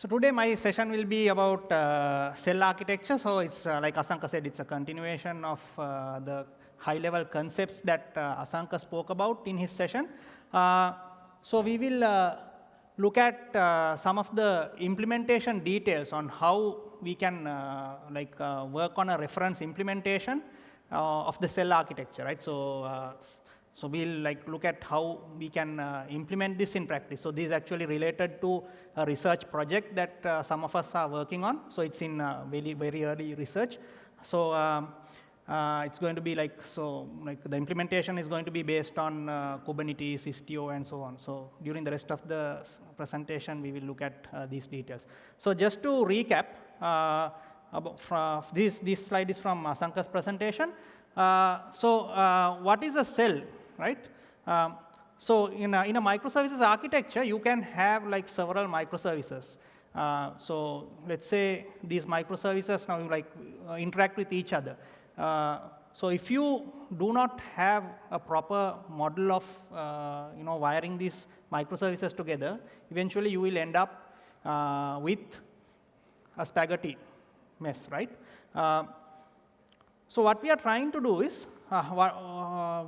So today my session will be about uh, cell architecture. So it's uh, like Asanka said, it's a continuation of uh, the high-level concepts that uh, Asanka spoke about in his session. Uh, so we will uh, look at some of the implementation details on how we can like work on a reference implementation of the cell architecture, right? So, so we'll like look at how we can uh, implement this in practice. So this is actually related to a research project that uh, some of us are working on. So it's in uh, very very early research. So um, uh, it's going to be like so like the implementation is going to be based on uh, Kubernetes, Istio, and so on. So during the rest of the presentation, we will look at uh, these details. So just to recap, about this this slide is from Asanka's presentation. So what is a cell, right? Um, so in a, in a microservices architecture, you can have like several microservices. Uh, so let's say these microservices now like uh, interact with each other. Uh, so if you do not have a proper model of uh, you know wiring these microservices together, eventually you will end up uh, with a spaghetti mess, right? Uh, so what we are trying to do is,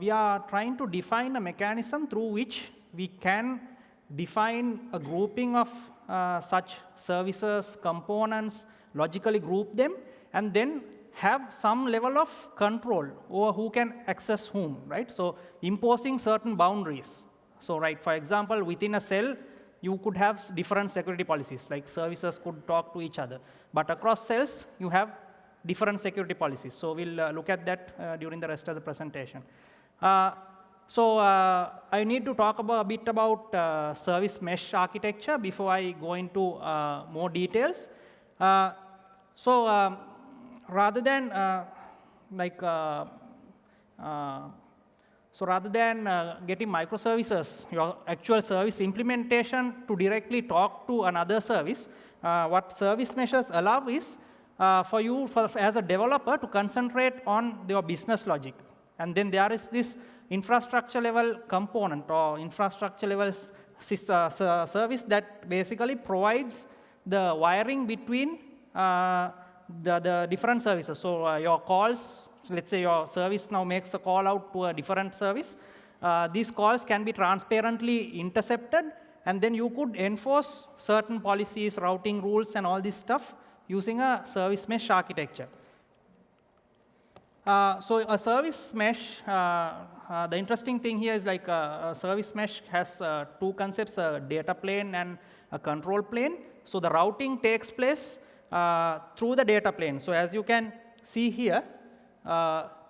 we are trying to define a mechanism through which we can define a grouping of uh, such services, components, logically group them, and then have some level of control over who can access whom, right? So imposing certain boundaries. So right, for example, within a cell, you could have different security policies, like services could talk to each other. But across cells, you have different security policies. So we'll uh, look at that uh, during the rest of the presentation. Uh, so uh, I need to talk about, a bit about uh, service mesh architecture before I go into more details. So um, rather than like so rather than uh, getting microservices, your actual service implementation to directly talk to another service, uh, what service meshes allow is uh, for you for, as a developer to concentrate on your business logic. And then there is this infrastructure level component or infrastructure level uh, ser- service that basically provides the wiring between uh, the, the different services. So uh, your calls, let's say your service now makes a call out to a different service. Uh, these calls can be transparently intercepted, and then you could enforce certain policies, routing rules, and all this stuff using a service mesh architecture. Uh, so a service mesh, uh, uh, the interesting thing here is like uh, a service mesh has uh, two concepts, a data plane and a control plane. So the routing takes place through the data plane. So as you can see here,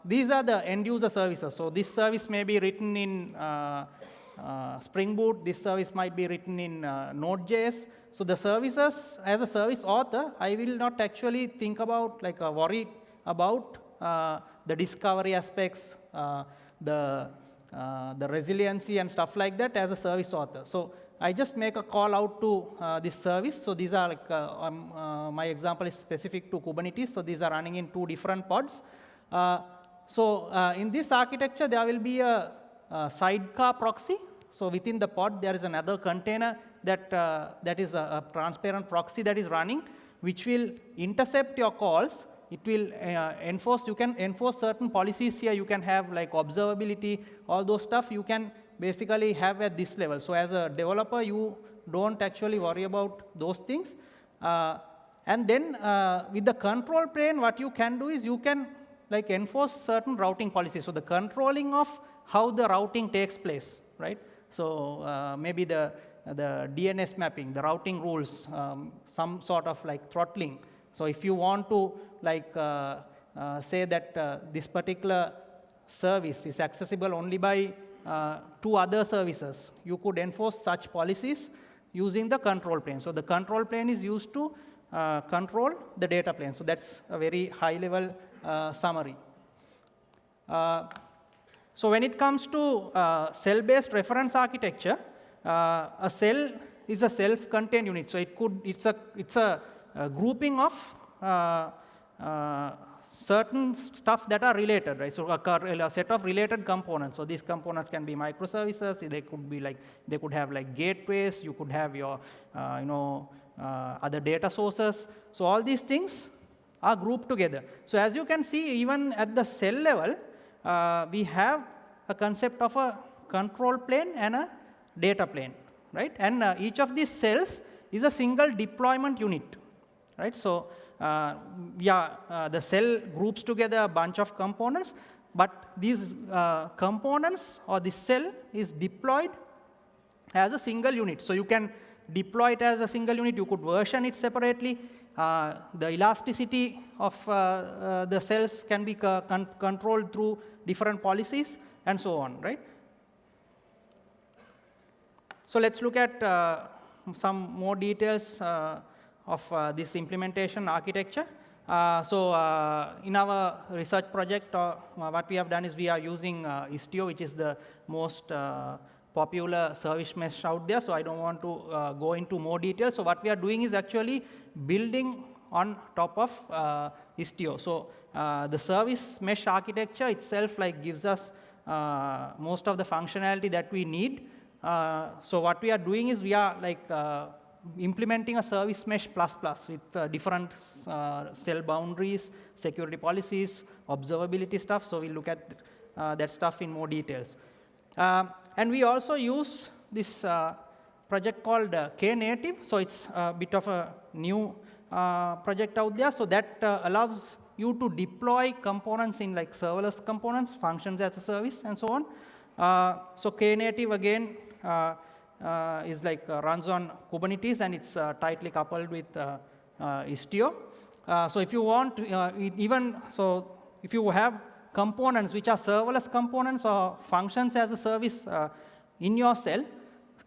these are the end user services. So this service may be written in Spring Boot. This service might be written in Node.js. So the services, as a service author, I will not actually think about like uh, worry about the discovery aspects, uh, the uh, the resiliency and stuff like that as a service author. So I just make a call out to uh, this service. So these are like uh, um, uh, my example is specific to Kubernetes. So these are running in two different pods. Uh, so uh, in this architecture, there will be a, a sidecar proxy. So within the pod, there is another container that, uh, that is a, a transparent proxy that is running, which will intercept your calls. It will uh, enforce, you can enforce certain policies here. You can have like observability, all those stuff you can basically have at this level. So as a developer, you don't actually worry about those things. Uh, and then uh, with the control plane, what you can do is you can like enforce certain routing policies. So the controlling of how the routing takes place, right? So uh, maybe the, the DNS mapping, the routing rules, um, some sort of like throttling. So if you want to like uh, uh, say that uh, this particular service is accessible only by uh, two other services, you could enforce such policies using the control plane. So the control plane is used to uh, control the data plane. So that's a very high level uh, summary. So when it comes to cell-based reference architecture, a cell is a self-contained unit. So it could, it's a, it's a, a grouping of uh, uh, certain stuff that are related, right? So a, set of related components. So these components can be microservices. They could be like, they could have like gateways. You could have your, uh, you know, uh, other data sources. So all these things are grouped together. So as you can see, even at the cell level, uh, we have a concept of a control plane and a data plane, right? And uh, each of these cells is a single deployment unit, right? So uh, yeah, uh, the cell groups together a bunch of components, but these uh, components or this cell is deployed as a single unit. So you can deploy it as a single unit. You could version it separately. Uh, the elasticity of uh, uh, the cells can be con controlled through different policies and so on, right? So let's look at uh, some more details of uh, this implementation architecture. so in our research project, what we have done is we are using Istio, which is the most popular service mesh out there, so I don't want to uh, go into more details. So what we are doing is actually building on top of uh, Istio. So uh, the service mesh architecture itself like gives us uh, most of the functionality that we need. Uh, so what we are doing is we are like uh, implementing a service mesh plus plus with different cell boundaries, security policies, observability stuff. So we'll look at that stuff in more details. Um, and we also use this uh, project called uh, Knative. So it's a bit of a new uh, project out there. So that uh, allows you to deploy components in like serverless components, functions as a service, and so on. Uh, so Knative, again, uh, Uh, is like uh, runs on Kubernetes, and it's uh, tightly coupled with Istio. so if you want, even, so if you have components which are serverless components or functions as a service uh, in your cell,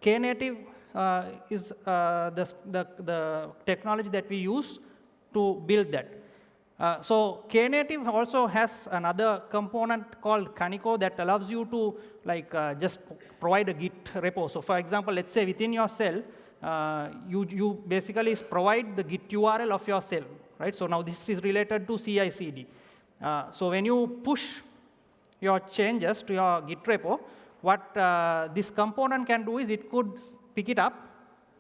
Knative uh, is uh, the, the, the, technology that we use to build that. Uh, so Knative also has another component called Kaniko that allows you to like uh, just provide a Git repo. So for example, let's say within your cell, uh, you, you basically provide the Git URL of your cell, right? So now this is related to CI/CD. Uh, so when you push your changes to your Git repo, what uh, this component can do is it could pick it up,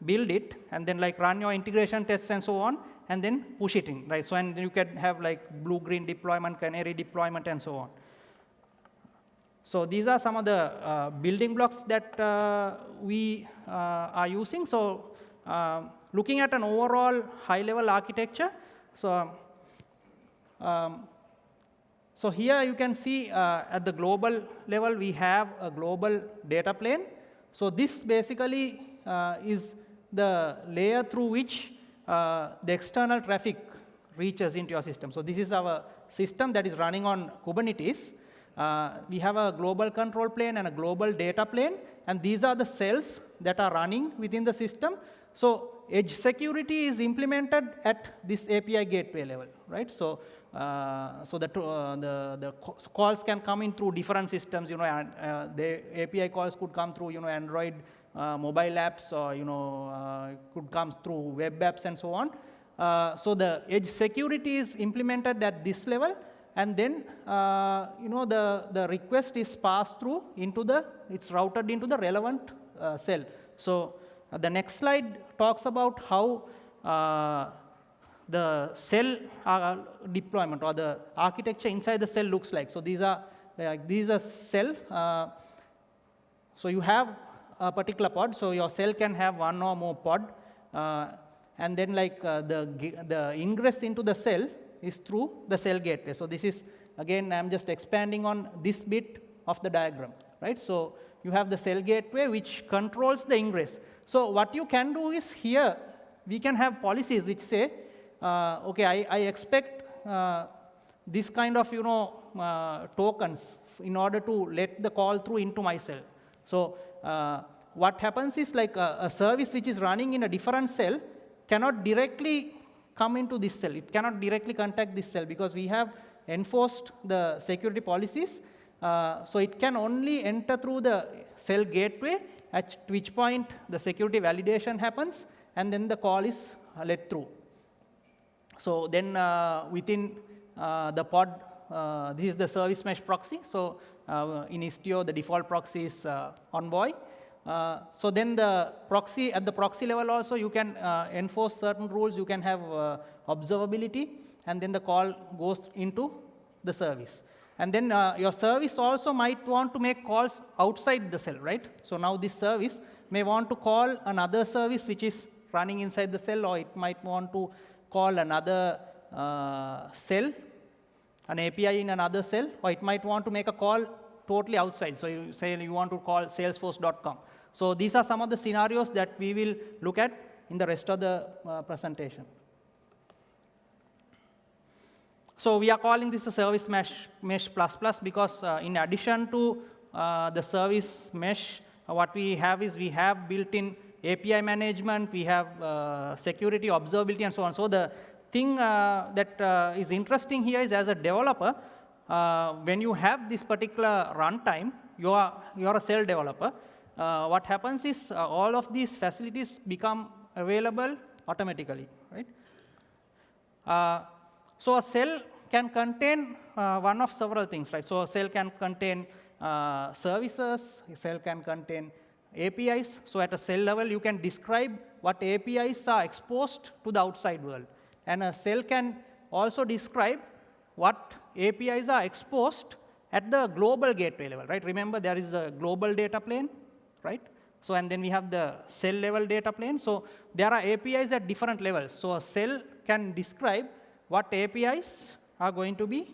build it, and then like run your integration tests and so on, and then push it in, right? So and you can have like blue-green deployment, canary deployment, and so on. So these are some of the uh, building blocks that uh, we uh, are using. So uh, looking at an overall high-level architecture, so um, so here you can see uh, at the global level, we have a global data plane. So this basically uh, is the layer through which the external traffic reaches into your system. So this is our system that is running on Kubernetes. Uh, we have a global control plane and a global data plane, and these are the cells that are running within the system. So edge security is implemented at this API gateway level, right? So uh, so that uh, the, the calls can come in through different systems, you know, and uh, the API calls could come through, you know, Android uh, mobile apps or, you know, uh, could come through web apps and so on. so the edge security is implemented at this level and then, you know, the, the request is passed through into the, it's routed into the relevant cell. So the next slide talks about how the cell uh, deployment or the architecture inside the cell looks like. So these are like these are cell. Uh, so you have a particular pod. So your cell can have one or more pod, uh, and then like uh, the the ingress into the cell is through the cell gateway. So this is again I'm just expanding on this bit of the diagram, right? So you have the cell gateway which controls the ingress. So what you can do is here we can have policies which say uh, okay, I, I expect uh, this kind of, you know, uh, tokens in order to let the call through into my cell. So what happens is like a, a, service which is running in a different cell cannot directly come into this cell. It cannot directly contact this cell because we have enforced the security policies. Uh, so it can only enter through the cell gateway, at which point the security validation happens, and then the call is let through. So then uh, within uh, the pod, uh, this is the service mesh proxy. So in Istio, the default proxy is Envoy. Uh, so then the proxy, at the proxy level also, you can uh, enforce certain rules, you can have uh, observability, and then the call goes into the service. And then uh, your service also might want to make calls outside the cell, right? So now this service may want to call another service which is running inside the cell, or it might want to call another uh, cell, an API in another cell, or it might want to make a call totally outside. So you say you want to call salesforce.com. So these are some of the scenarios that we will look at in the rest of the uh, presentation. So we are calling this a service mesh, mesh plus plus because uh, in addition to uh, the service mesh, what we have is we have built-in API management, we have uh, security, observability, and so on. So the thing uh, that uh, is interesting here is as a developer, when you have this particular runtime, you are, you are a cell developer, what happens is all of these facilities become available automatically, right? So a cell can contain uh, one of several things, right? So a cell can contain uh, services, a cell can contain APIs. So at a cell level, you can describe what APIs are exposed to the outside world. And a cell can also describe what APIs are exposed at the global gateway level, right? Remember, there is a global data plane, right? So, and then we have the cell level data plane. So, there are APIs at different levels. So, a cell can describe what APIs are going to be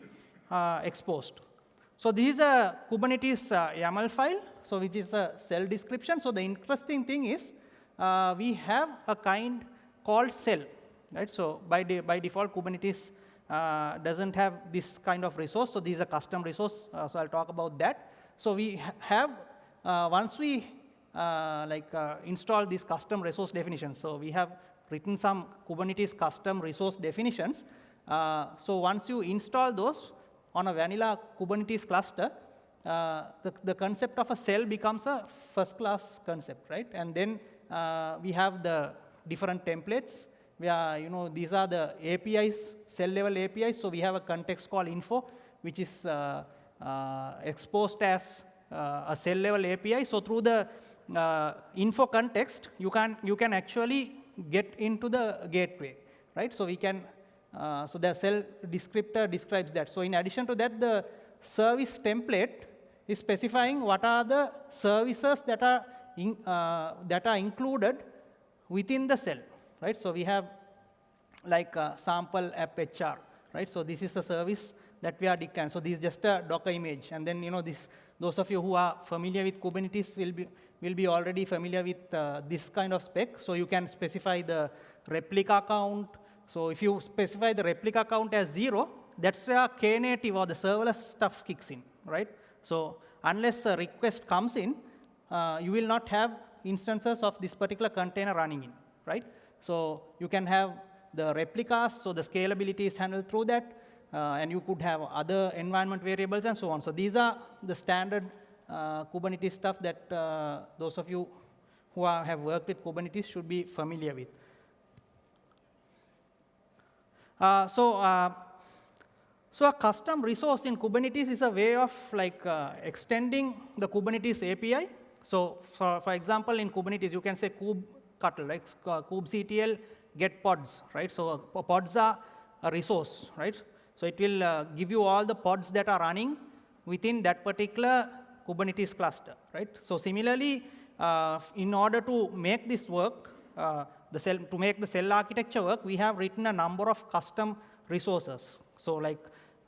uh, exposed. So this is a Kubernetes uh, YAML file, so which is a cell description. So the interesting thing is uh, we have a kind called cell, right? So by, de by default, Kubernetes uh, doesn't have this kind of resource. So this is a custom resource. Uh, so I'll talk about that. So we ha have uh, once we like install these custom resource definitions. So we have written some Kubernetes custom resource definitions. Uh, so once you install those on a vanilla Kubernetes cluster, uh, the, the concept of a cell becomes a first-class concept, right? And then uh, we have the different templates. We are, you know, these are the APIs, cell-level APIs. So we have a context called info, which is uh, uh, exposed as uh, a cell-level API. So through the info context, you can you can actually get into the gateway, right? So we can, uh, so the cell descriptor describes that. So in addition to that, the service template is specifying what are the services that are, in, uh, that are included within the cell, right? So we have like a sample app HR, right? So this is a service that we are declaring. So this is just a Docker image. And then, you know, this, those of you who are familiar with Kubernetes will be, will be already familiar with uh, this kind of spec. So you can specify the replica count. So if you specify the replica count as zero, that's where Knative or the serverless stuff kicks in, right? So unless a request comes in, uh, you will not have instances of this particular container running in, right? So you can have the replicas, so the scalability is handled through that, uh, and you could have other environment variables and so on. So these are the standard uh, Kubernetes stuff that uh, those of you who are, have worked with Kubernetes should be familiar with. Uh, so, uh, so a custom resource in Kubernetes is a way of like extending the Kubernetes API. So, for, for example, in Kubernetes, you can say kubectl, right? Uh, kubectl get pods, right? So pods are a resource, right? So it will give you all the pods that are running within that particular Kubernetes cluster, right? So similarly, uh, in order to make this work, uh, the cell, to make the cell architecture work, we have written a number of custom resources. So like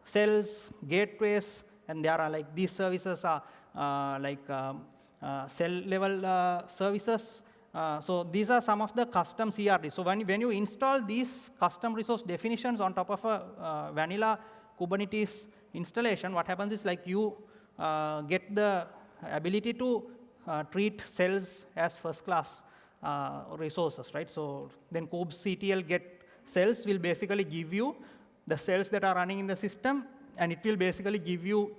cells, gateways, and there are like these services are uh, like um, uh, cell level uh, services. Uh, so these are some of the custom CRD. So when, when you install these custom resource definitions on top of a vanilla Kubernetes installation, what happens is like you uh, get the ability to uh, treat cells as first-class uh, resources, right? So then kubectl get cells will basically give you the cells that are running in the system, and it will basically give you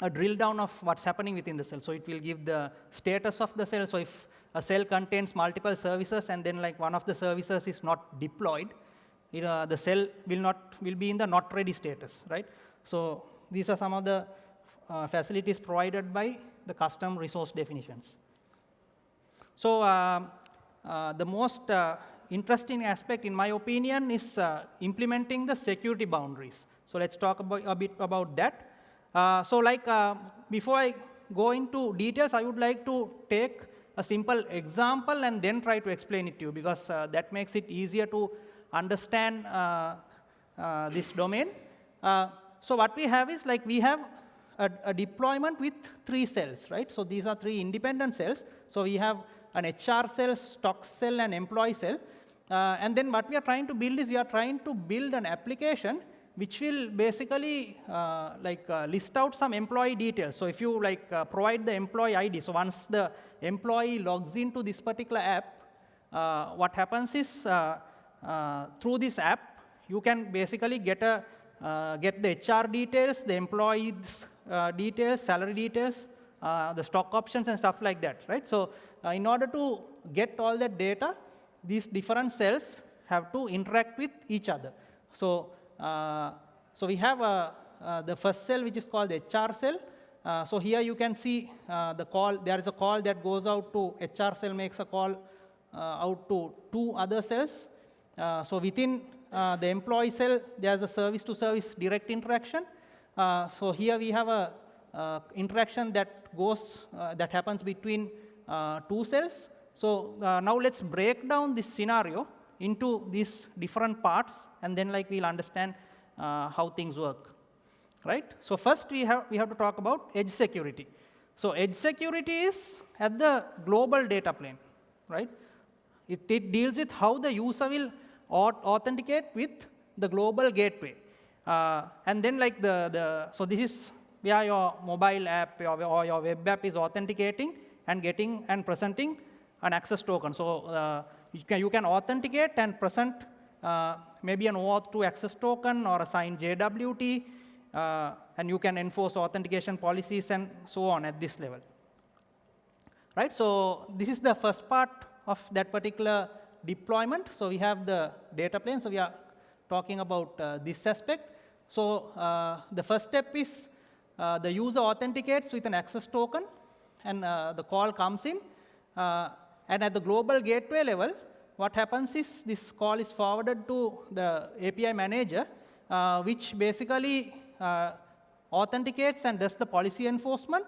a drill down of what's happening within the cell. So it will give the status of the cell. So if a cell contains multiple services and then like one of the services is not deployed, it, uh, the cell will not will be in the not ready status, right? So these are some of the uh, facilities provided by the custom resource definitions. So um, uh, the most uh, interesting aspect, in my opinion, is uh, implementing the security boundaries. So let's talk about, a bit about that. Uh, so like, uh, before I go into details, I would like to take a simple example and then try to explain it to you, because uh, that makes it easier to understand this domain. so what we have is, like, we have a, a, deployment with three cells, right? So these are three independent cells. So we have an HR cell, stock cell, and employee cell. Uh, and then what we are trying to build is we are trying to build an application which will basically uh, like uh, list out some employee details. So if you like uh, provide the employee ID, so once the employee logs into this particular app, uh, what happens is uh, through this app, you can basically get a get the HR details, the employees details, salary details, the stock options and stuff like that, right? So in order to get all that data, these different cells have to interact with each other. So, uh, so we have a, uh, the first cell, which is called the HR cell. Uh, so here you can see uh, the call. There is a call that goes out to HR cell makes a call uh, out to two other cells. Uh, so within the employee cell, there's a service-to-service -service direct interaction. so here we have a interaction that goes that happens between two cells. So uh, now let's break down this scenario into these different parts, and then like we'll understand uh, how things work, right? So first we have we have to talk about edge security. So edge security is at the global data plane, right? It, it deals with how the user will authenticate with the global gateway. Uh, and then like the, the, so this is where your mobile app or, or your web app is authenticating and getting and presenting an access token. So uh, you, can, you can authenticate and present uh, maybe an OAuth 2 access token or a signed JWT, uh, and you can enforce authentication policies and so on at this level. Right, so this is the first part of that particular deployment. So we have the data plane, so we are talking about uh, this aspect. So uh, the first step is uh, the user authenticates with an access token, and the call comes in. And at the global gateway level, what happens is this call is forwarded to the API manager, uh, which basically uh, authenticates and does the policy enforcement.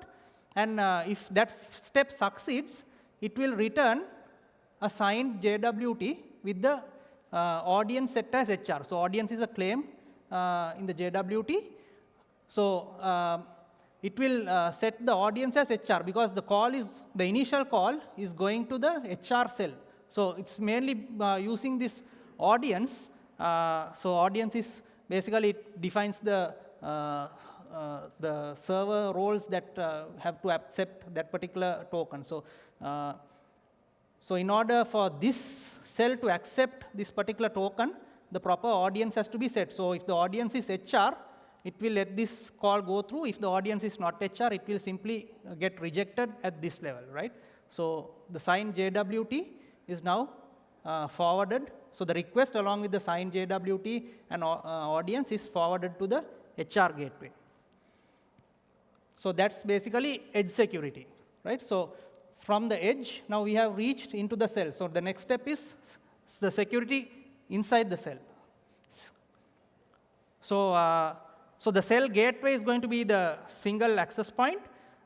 And uh, if that step succeeds, it will return a signed JWT with the uh, audience set as HR. So audience is a claim uh, in the JWT. So um, it will uh, set the audience as HR because the call is, the initial call is going to the HR cell. So it's mainly uh, using this audience. Uh, so audience is basically it defines the, uh, uh, the server roles that uh, have to accept that particular token. So, so in order for this cell to accept this particular token, the proper audience has to be set. So if the audience is HR, it will let this call go through. If the audience is not HR, it will simply uh, get rejected at this level, right? So the signed JWT is now uh, forwarded. So the request along with the signed JWT and uh, audience is forwarded to the HR gateway. So that's basically edge security, right? So from the edge, now we have reached into the cell. So the next step is the security inside the cell. So uh, so the cell gateway is going to be the single access point.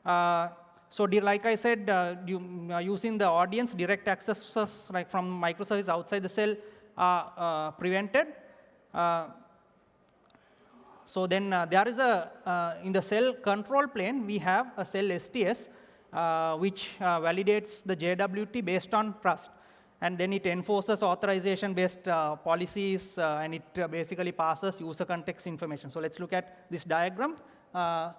Uh, so like I said, uh, you, uh, using the audience, direct access like from microservice outside the cell are uh, prevented. Uh, so then uh, there is a, in the cell control plane, we have a cell STS, which validates the JWT based on trust and then it enforces authorization-based uh, policies, uh, and it uh, basically passes user context information. So let's look at this diagram. Uh,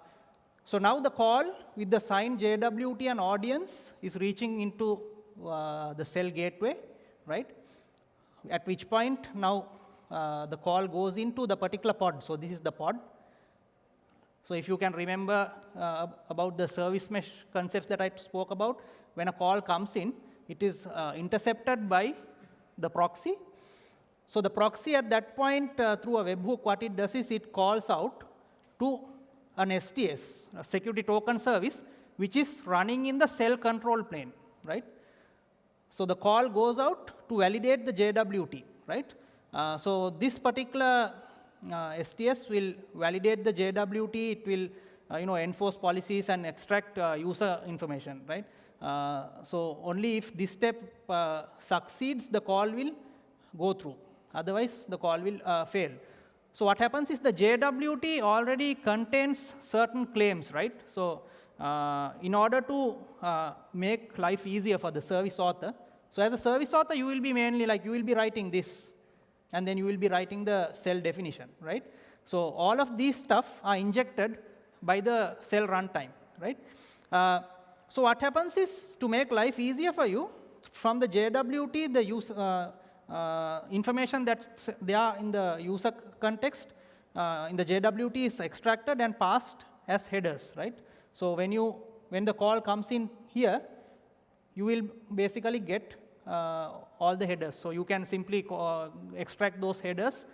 so now the call with the signed JWT and audience is reaching into uh, the cell gateway, right? At which point now uh, the call goes into the particular pod. So this is the pod. So if you can remember about the service mesh concepts that I spoke about, when a call comes in, it is uh, intercepted by the proxy. So the proxy at that point, uh, through a webhook, what it does is it calls out to an STS, a security token service, which is running in the cell control plane, right? So the call goes out to validate the JWT, right? Uh, so this particular uh, STS will validate the JWT. It will, uh, you know, enforce policies and extract uh, user information, right? Uh, so only if this step uh, succeeds, the call will go through. Otherwise, the call will fail. So what happens is the JWT already contains certain claims, right? So uh, in order to uh, make life easier for the service author, so as a service author, you will be mainly like, you will be writing this, and then you will be writing the cell definition, right? So all of these stuff are injected by the cell runtime, right? Uh, so what happens is, to make life easier for you, from the JWT, the use, uh, uh, information in the user context uh, in the JWT is extracted and passed as headers, right? So when you when the call comes in here, you will basically get uh, all the headers. So you can simply call, extract those headers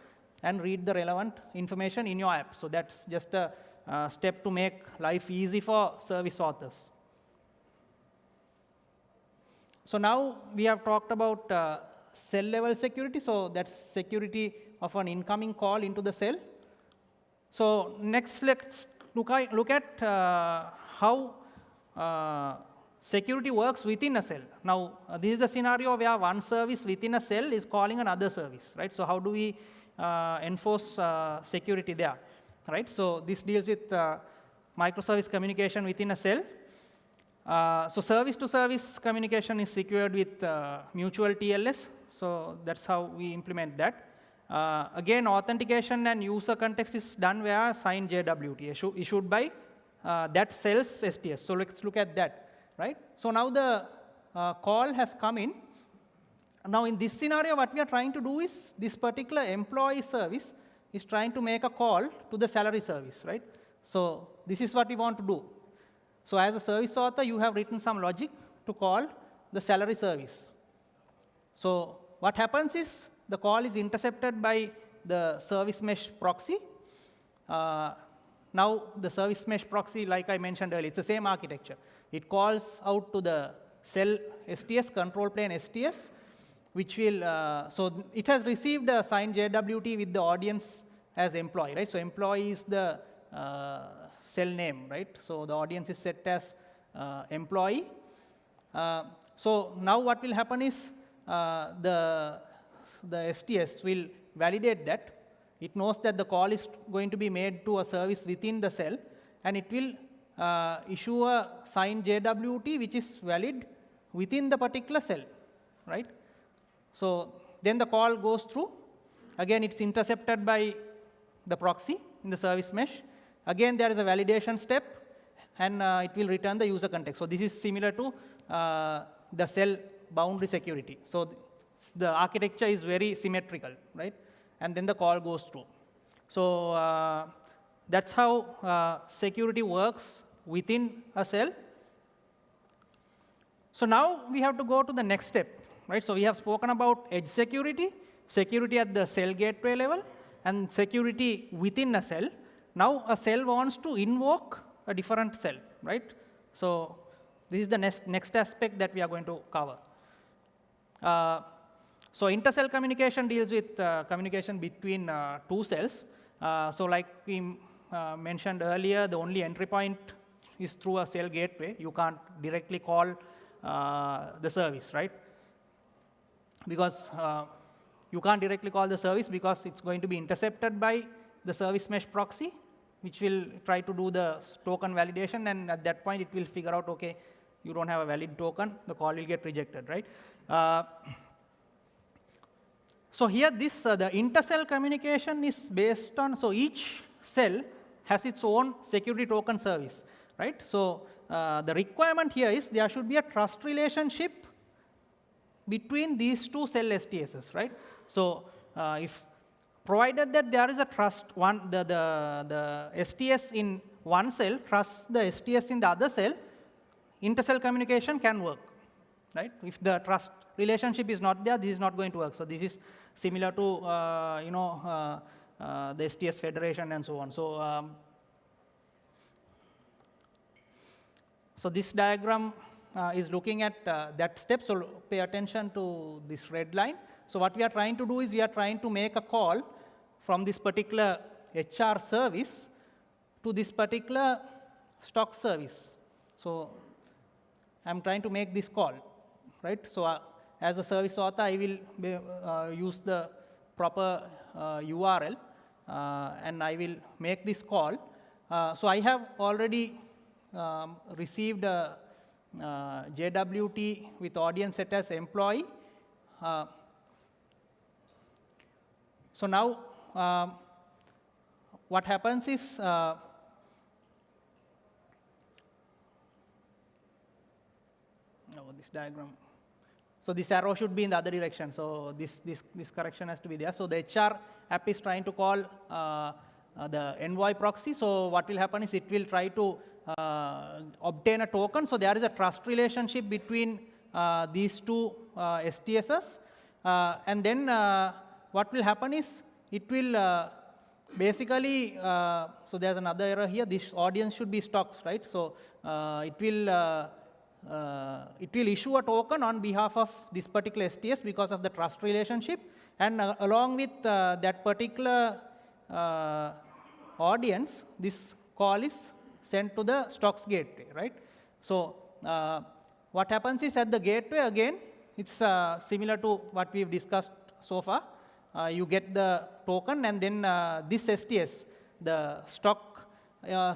and read the relevant information in your app. So that's just a uh, step to make life easy for service authors. So now we have talked about uh, cell level security. So that's security of an incoming call into the cell. So next, let's look look at uh, how uh, security works within a cell. Now, uh, this is the scenario where one service within a cell is calling another service, right? So how do we uh, enforce uh, security there, right? So this deals with microservice communication within a cell. So service-to-service -service communication is secured with mutual TLS. So that's how we implement that. Uh, again, authentication and user context is done via signed JWT issue, issued by uh, that cell's STS. So let's look at that, right? So now the uh, call has come in. Now in this scenario, what we are trying to do is this particular employee service is trying to make a call to the salary service, right? So this is what we want to do. So as a service author, you have written some logic to call the salary service. So what happens is the call is intercepted by the service mesh proxy. Uh, now, the service mesh proxy, like I mentioned earlier, it's the same architecture. It calls out to the cell STS, control plane STS, which will, uh, so it has received a signed JWT with the audience as employee, right? So employee is the uh, cell name, right? So the audience is set as uh, employee. Uh, so now what will happen is uh, the, the STS will validate that. It knows that the call is going to be made to a service within the cell, and it will uh, issue a signed JWT which is valid within the particular cell, right? So then the call goes through. Again, it's intercepted by the proxy in the service mesh. Again, there is a validation step, and uh, it will return the user context. So this is similar to uh, the cell boundary security. So the architecture is very symmetrical, right? And then the call goes through. So uh, that's how uh, security works within a cell. So now we have to go to the next step, right? So we have spoken about edge security, security at the cell gateway level, and security within a cell. Now a cell wants to invoke a different cell, right? So this is the next, next aspect that we are going to cover. Uh, so intercell communication deals with uh, communication between uh, two cells. so like we mentioned earlier, the only entry point is through a cell gateway. You can't directly call the service, right? Because you can't directly call the service because it's going to be intercepted by the service mesh proxy, which will try to do the token validation, and at that point, it will figure out, OK, you don't have a valid token, the call will get rejected, right? Uh, so here, this uh, the intercell communication is based on, so each cell has its own security token service, right? So uh, the requirement here is there should be a trust relationship between these two cell STSs, right? So uh, if provided that there is a trust, one the, the, the STS in one cell trusts the STS in the other cell, intercell communication can work, right? If the trust relationship is not there, this is not going to work. So this is similar to uh, you know uh, uh, the STS federation and so on. So um, so this diagram uh, is looking at uh, that step, so pay attention to this red line. So what we are trying to do is we are trying to make a call from this particular HR service to this particular stock service. So I'm trying to make this call, right? So uh, as a service author, I will be, uh, use the proper uh, URL uh, and I will make this call. Uh, so I have already um, received a uh, JWT with audience set as employee. so now um, what happens is this diagram. So this arrow should be in the other direction. So this, this, this correction has to be there. So the HR app is trying to call uh, uh, the envoy proxy. So what will happen is it will try to uh, obtain a token. So there is a trust relationship between uh, these two uh, STSs. Uh, and then what will happen is it will basically, so there's another error here. This audience should be stocks, right? So it will uh, it will issue a token on behalf of this particular STS because of the trust relationship. And uh, along with uh, that particular uh, audience, this call is sent to the stocks gateway, right? So uh, what happens is at the gateway, again, it's uh, similar to what we've discussed so far. You get the token, and then this STS, the stock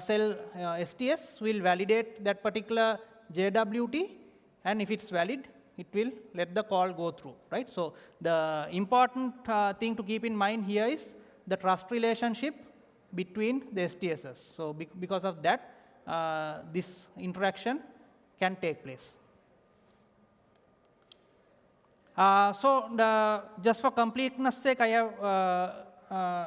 cell STS, will validate that particular JWT, and if it's valid, it will let the call go through, right? So the important uh, thing to keep in mind here is the trust relationship between the STSs. So be because of that, uh, this interaction can take place. Uh, so the, just for completeness sake, I have uh, uh,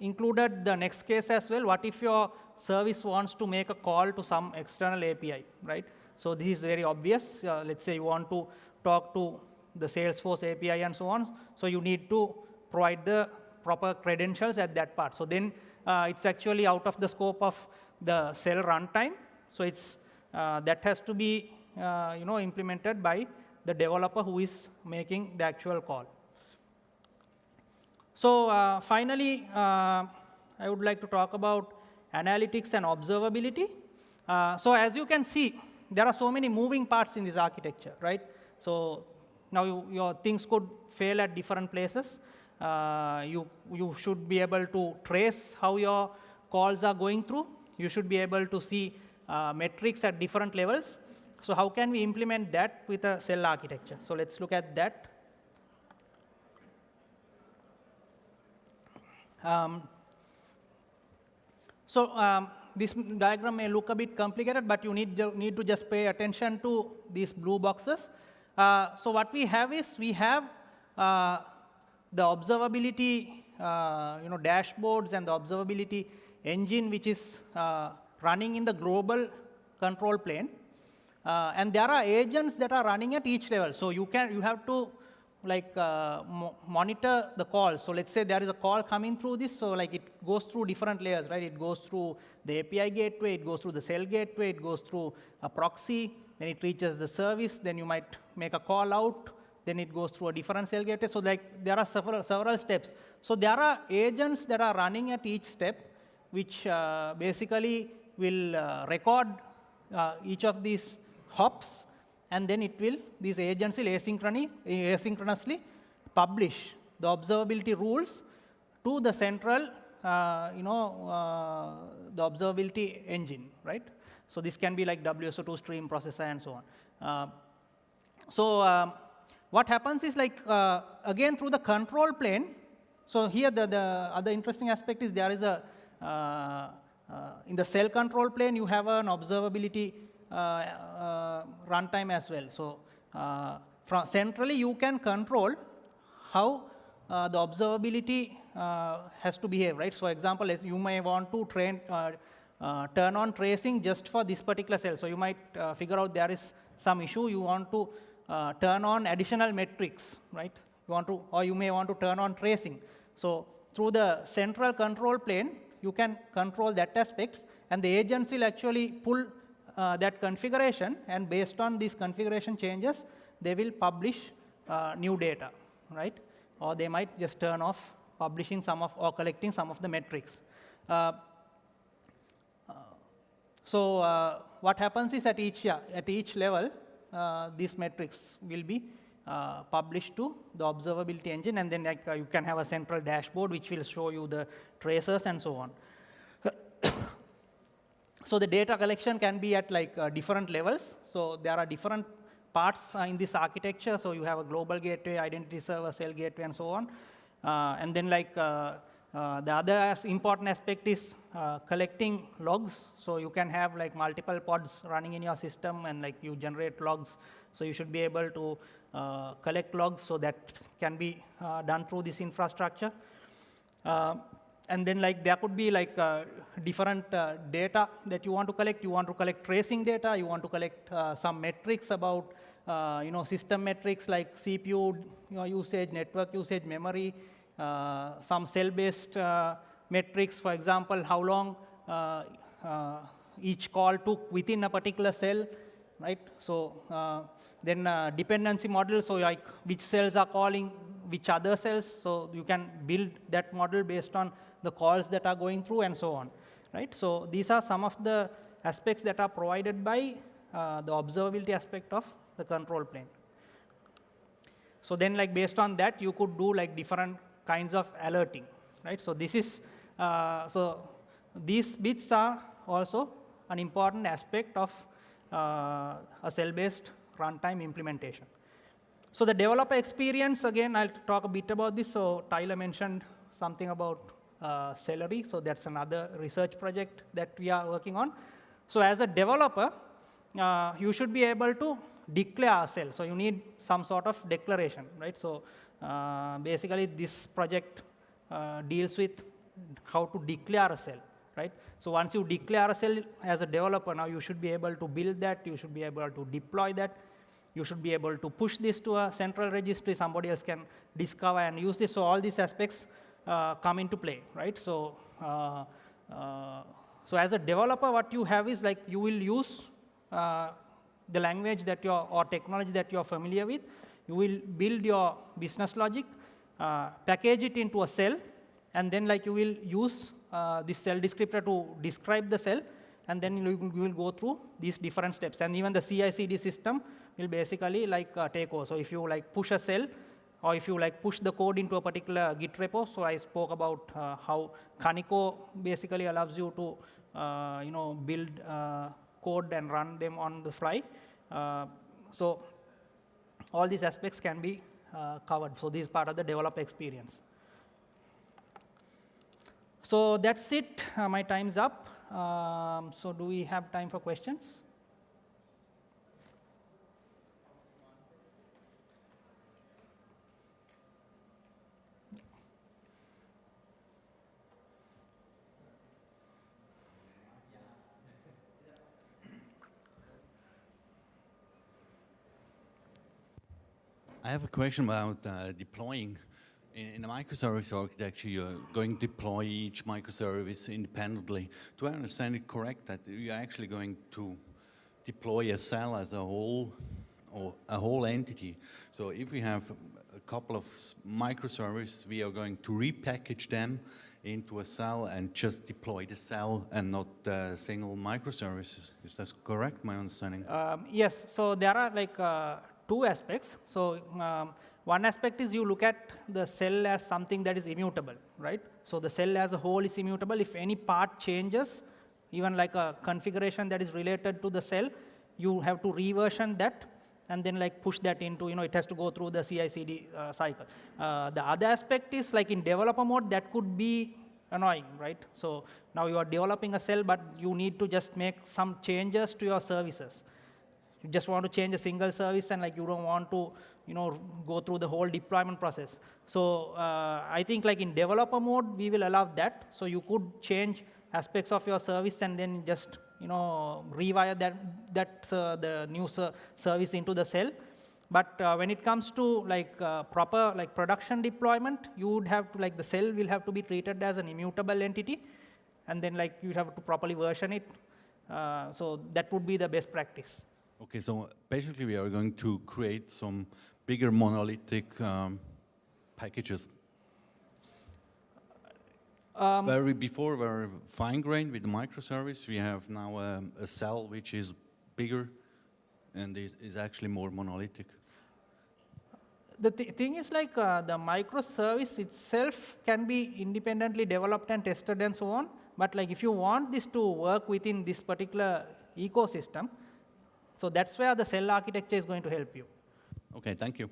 included the next case as well. What if your service wants to make a call to some external API, right? So this is very obvious. Uh, let's say you want to talk to the Salesforce API and so on. So you need to provide the proper credentials at that part. So then uh, it's actually out of the scope of the cell runtime. So it's uh, that has to be you know implemented by the developer who is making the actual call. So uh, finally, uh, I would like to talk about analytics and observability. so as you can see, there are so many moving parts in this architecture, right? So now you, your things could fail at different places. Uh, you, you should be able to trace how your calls are going through. You should be able to see uh, metrics at different levels. So how can we implement that with a cell architecture? So let's look at that. Um, so um, this diagram may look a bit complicated, but you need, need to just pay attention to these blue boxes. Uh, so what we have is we have uh, the observability uh, you know, dashboards and the observability engine, which is uh, running in the global control plane. Uh, and there are agents that are running at each level. So you, can, you have to like uh, mo monitor the call. So let's say there is a call coming through this, so like it goes through different layers, right? It goes through the API gateway, it goes through the cell gateway, it goes through a proxy, then it reaches the service, then you might make a call out, then it goes through a different cell gateway. So like there are several, several steps. So there are agents that are running at each step, which uh, basically will uh, record uh, each of these hops and then it will, these agents will asynchronously, asynchronously publish the observability rules to the central, uh, you know, uh, the observability engine, right? So this can be like WSO2 stream processor and so on. Uh, so um, what happens is like, uh, again, through the control plane, so here the, the other interesting aspect is there is a, uh, uh, in the cell control plane, you have an observability Uh, uh, runtime as well. So uh, from centrally, you can control how uh, the observability has to behave, right? So example, you may want to train, turn on tracing just for this particular cell. So you might figure out there is some issue, you want to uh, turn on additional metrics, right? You want to, or you may want to turn on tracing. So through the central control plane, you can control that aspects, and the agents will actually pull uh, that configuration, and based on these configuration changes, they will publish uh, new data, right? Or they might just turn off publishing some of or collecting some of the metrics. Uh, uh so uh, what happens is at each at each level, uh, these metrics will be published to the observability engine, and then like, you can have a central dashboard which will show you the traces and so on. So the data collection can be at like uh, different levels. So there are different parts uh, in this architecture. So you have a global gateway, identity server, cell gateway, and so on. Uh, and then like uh, the other important aspect is collecting logs. So you can have like multiple pods running in your system, and like you generate logs. So you should be able to uh, collect logs, so that can be uh, done through this infrastructure. Uh, and then like there could be like different data that you want to collect. You want to collect tracing data. You want to collect some metrics about uh, you know, system metrics like CPU you know, usage, network usage, memory, uh, some cell-based uh, metrics, for example, how long each call took within a particular cell, right? So uh, then uh, dependency model, so like which cells are calling which other cells, so you can build that model based on the calls that are going through and so on, right? So these are some of the aspects that are provided by uh, the observability aspect of the control plane. So then like based on that, you could do like different kinds of alerting, right? So this is, uh, so these bits are also an important aspect of uh, a cell-based runtime implementation. So the developer experience, again, I'll talk a bit about this. So Tyler mentioned something about Cellery. So that's another research project that we are working on. So as a developer, uh, you should be able to declare a cell. So you need some sort of declaration, right? So uh, basically, this project uh, deals with how to declare a cell right? So once you declare a cell as a developer, now you should be able to build that, you should be able to deploy that, you should be able to push this to a central registry, somebody else can discover and use this. So all these aspects uh, come into play, right? So, uh, uh, so as a developer, what you have is like you will use uh, the language that you're, or technology that you're familiar with. You will build your business logic, uh, package it into a cell, and then like you will use uh, this cell descriptor to describe the cell, and then you will go through these different steps. And even the CI/CD system will basically like uh, take over. So if you like push a cell, or if you like push the code into a particular Git repo, so I spoke about uh, how Kaniko basically allows you to uh, you know build uh, code and run them on the fly. Uh, so all these aspects can be covered. So this is part of the developer experience. So that's it. Uh, my time's up. Um, so do we have time for questions? I have a question about uh, deploying in a microservice architecture, you're going to deploy each microservice independently. Do I understand it correct that you're actually going to deploy a cell as a whole or a whole entity? So if we have a couple of microservices, we are going to repackage them into a cell and just deploy the cell and not uh, single microservices. Is that correct, my understanding? Um, yes, so there are like uh, two aspects. So um, one aspect is you look at the cell as something that is immutable, right? So the cell as a whole is immutable. If any part changes, even like a configuration that is related to the cell, you have to reversion that and then like push that into, you know, it has to go through the CI/CD uh, cycle. Uh, the other aspect is like in developer mode, that could be annoying, right? So now you are developing a cell, but you need to just make some changes to your services. You just want to change a single service and like you don't want to you know, go through the whole deployment process. So uh, I think like in developer mode, we will allow that. So you could change aspects of your service and then just you know rewire that that uh, the new ser service into the cell. But uh, when it comes to like uh, proper like production deployment, you would have to like the cell will have to be treated as an immutable entity, and then like you have to properly version it Uh, so that would be the best practice. Okay, so basically we are going to create some bigger monolithic um, packages. Um, Where we before were fine grained with the microservice, we have now um, a cell which is bigger and is, is actually more monolithic. the th- thing is like uh, the microservice itself can be independently developed and tested and so on. But like if you want this to work within this particular ecosystem, so that's where the cell architecture is going to help you. Okay, thank you.